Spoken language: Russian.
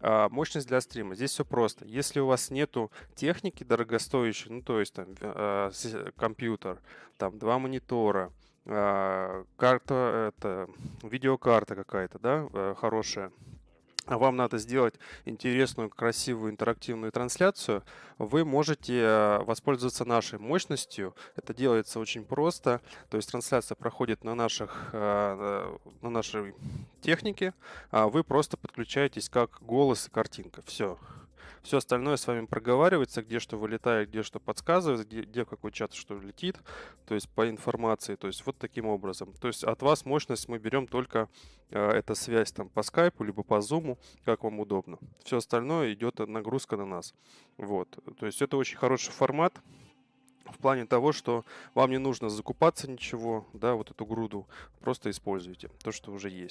А, мощность для стрима. Здесь все просто. Если у вас нету техники дорогостоящей, ну то есть там а, компьютер, там два монитора, а, карта, это видеокарта какая-то, да, э, хорошая, вам надо сделать интересную, красивую, интерактивную трансляцию, вы можете э, воспользоваться нашей мощностью. Это делается очень просто. То есть трансляция проходит на, наших, э, на нашей технике, а вы просто подключаетесь как голос и картинка. Все. Все остальное с вами проговаривается, где что вылетает, где что подсказывает, где, где какой чат что летит, то есть по информации, то есть вот таким образом. То есть от вас мощность мы берем только э, эта связь там по скайпу, либо по зуму, как вам удобно. Все остальное идет нагрузка на нас. Вот, то есть это очень хороший формат, в плане того, что вам не нужно закупаться ничего, да, вот эту груду, просто используйте то, что уже есть.